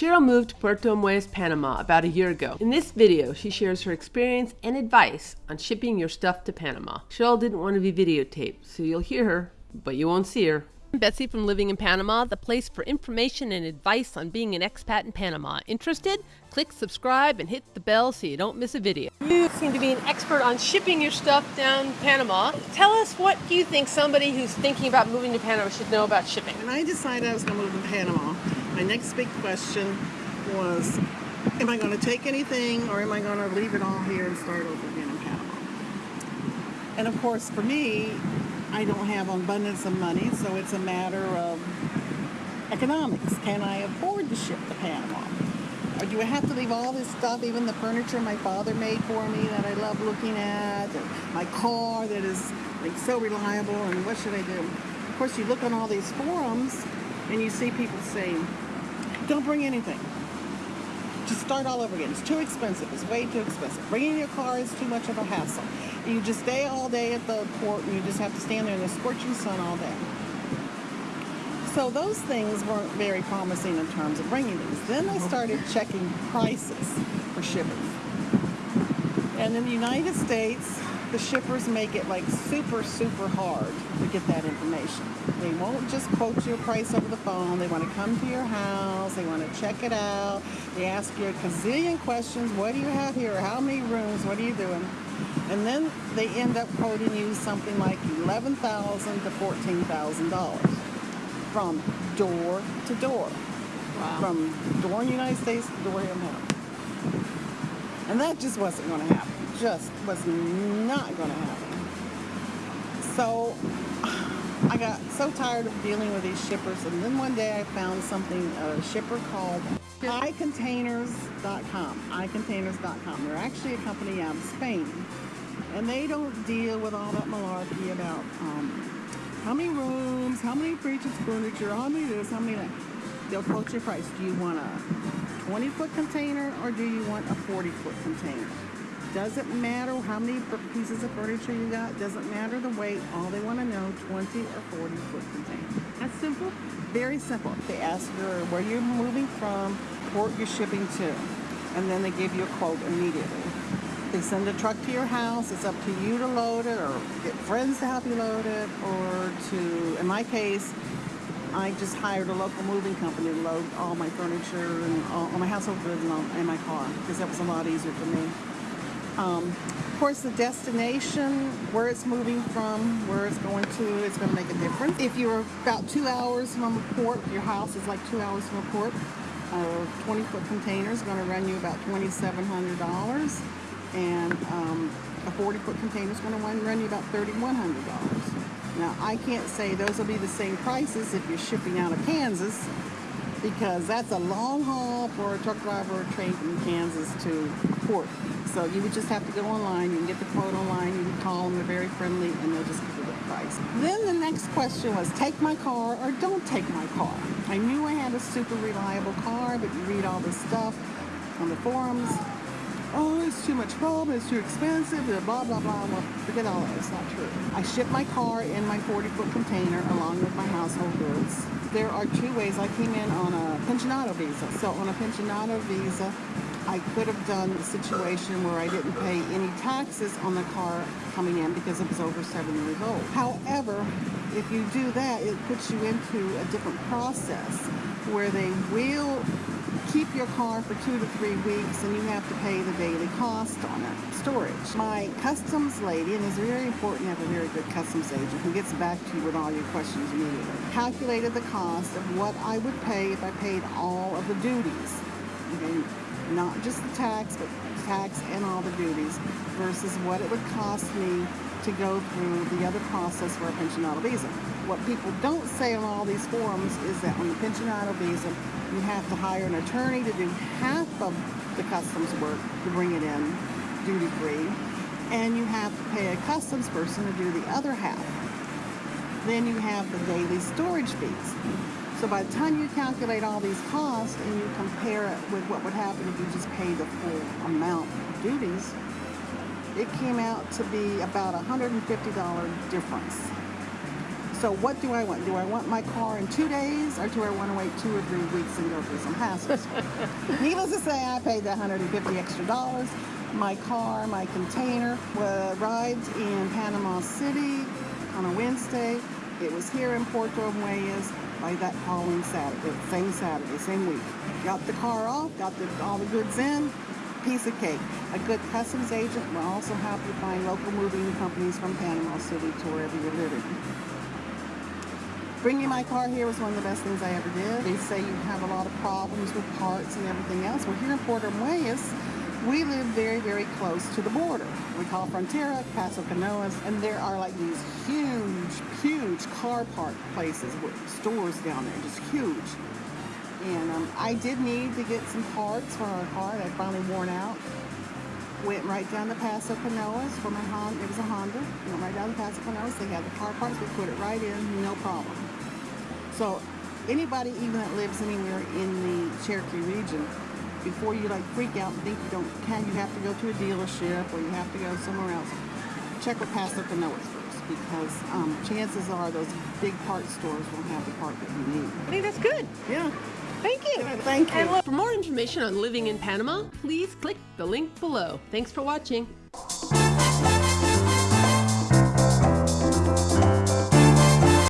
Cheryl moved to Puerto Armuelles, Panama about a year ago. In this video, she shares her experience and advice on shipping your stuff to Panama. Cheryl didn't want to be videotaped, so you'll hear her, but you won't see her. I'm Betsy from Living in Panama, the place for information and advice on being an expat in Panama. Interested? Click subscribe and hit the bell so you don't miss a video. You seem to be an expert on shipping your stuff down Panama. Tell us what do you think somebody who's thinking about moving to Panama should know about shipping? When I decided I was going to move to Panama, my next big question was, am I going to take anything or am I going to leave it all here and start over again in Panama? And of course, for me, I don't have an abundance of money, so it's a matter of economics. Can I afford to ship to Panama? Or do I have to leave all this stuff, even the furniture my father made for me that I love looking at, my car that is like so reliable, and what should I do? Of course, you look on all these forums and you see people saying, don't bring anything. Just start all over again. It's too expensive. It's way too expensive. Bringing your car is too much of a hassle. You just stay all day at the port and you just have to stand there in the scorching sun all day. So those things weren't very promising in terms of bringing these. Then I started checking prices for shipping. And in the United States, the shippers make it like super, super hard to get that information. They won't just quote you a price over the phone. They want to come to your house. They want to check it out. They ask you a gazillion questions. What do you have here? How many rooms? What are you doing? And then they end up quoting you something like 11,000 to $14,000 from door to door. Wow. From door in the United States to door in Panama. And that just wasn't going to happen. Just was not going to happen. So I got so tired of dealing with these shippers. And then one day I found something, a shipper called iContainers.com. iContainers.com. They're actually a company out of Spain. And they don't deal with all that malarkey about um, how many rooms, how many fridges, furniture, how many this, how many that. They'll quote your price. Do you want a 20 foot container or do you want a 40 foot container? Doesn't matter how many pieces of furniture you got. Doesn't matter the weight. All they want to know, 20 or 40 foot container. That's simple. Very simple. They ask you where you're moving from, port you're shipping to, and then they give you a quote immediately. They send a truck to your house. It's up to you to load it or get friends to help you load it or to, in my case, I just hired a local moving company to load all my furniture and all, all my household goods and, all, in my car because that was a lot easier for me. Um, of course, the destination, where it's moving from, where it's going to, it's going to make a difference. If you're about two hours from a port, your house is like two hours from a port, a 20 foot container is going to run you about $2,700 and um, a 40 foot container is going to run you about $3,100. Now I can't say those will be the same prices if you're shipping out of Kansas because that's a long haul for a truck driver or train from Kansas to port. So you would just have to go online, you can get the quote online, you can call them, they're very friendly and they'll just give you the price. Then the next question was take my car or don't take my car. I knew I had a super reliable car, but you read all this stuff on the forums oh, it's too much problem, it's too expensive, blah, blah, blah, blah. Forget all that, it's not true. I ship my car in my 40-foot container along with my household goods. There are two ways. I came in on a pensionado visa. So on a pensionado visa, I could have done the situation where I didn't pay any taxes on the car coming in because it was over seven years old. However, if you do that, it puts you into a different process where they will keep your car for two to three weeks and you have to pay the daily cost on it. Storage. My customs lady, and it's very important to have a very good customs agent who gets back to you with all your questions immediately, calculated the cost of what I would pay if I paid all of the duties. Okay? Not just the tax, but tax and all the duties versus what it would cost me to go through the other process for a pensionado visa. What people don't say on all these forums is that on the pensionado visa, you have to hire an attorney to do half of the customs work to bring it in duty free, and you have to pay a customs person to do the other half. Then you have the daily storage fees. So by the time you calculate all these costs and you compare it with what would happen if you just paid the full amount of duties, it came out to be about a $150 difference. So what do I want? Do I want my car in two days or do I want to wait two or three weeks and go through some hassles? Needless to say, I paid the 150 extra dollars. My car, my container, uh, arrived in Panama City on a Wednesday. It was here in Puerto Armuelles by that following Saturday, same Saturday, same week. Got the car off, got the, all the goods in, piece of cake. A good customs agent will also help you find local moving companies from Panama City to wherever you're living. Bringing my car here was one of the best things I ever did. They say you have a lot of problems with parts and everything else. Well, here in Puerto Armuelles, we live very, very close to the border. We call Frontera, Paso Canoas, and there are like these huge, huge car park places with stores down there, just huge. And um, I did need to get some parts for our car that finally worn out. Went right down to Paso Canoas for my Honda. It was a Honda. Went right down to Paso Canoas. They had the car parts. We put it right in, no problem. So anybody even that lives anywhere in the Chiriquí region, before you like freak out and think you don't can, you have to go to a dealership or you have to go somewhere else. Check with Paso Canoas first because um, chances are those big part stores won't have the part that you need. I think that's good. Yeah. Thank you. Thank you. For more information on living in Panama, please click the link below. Thanks for watching.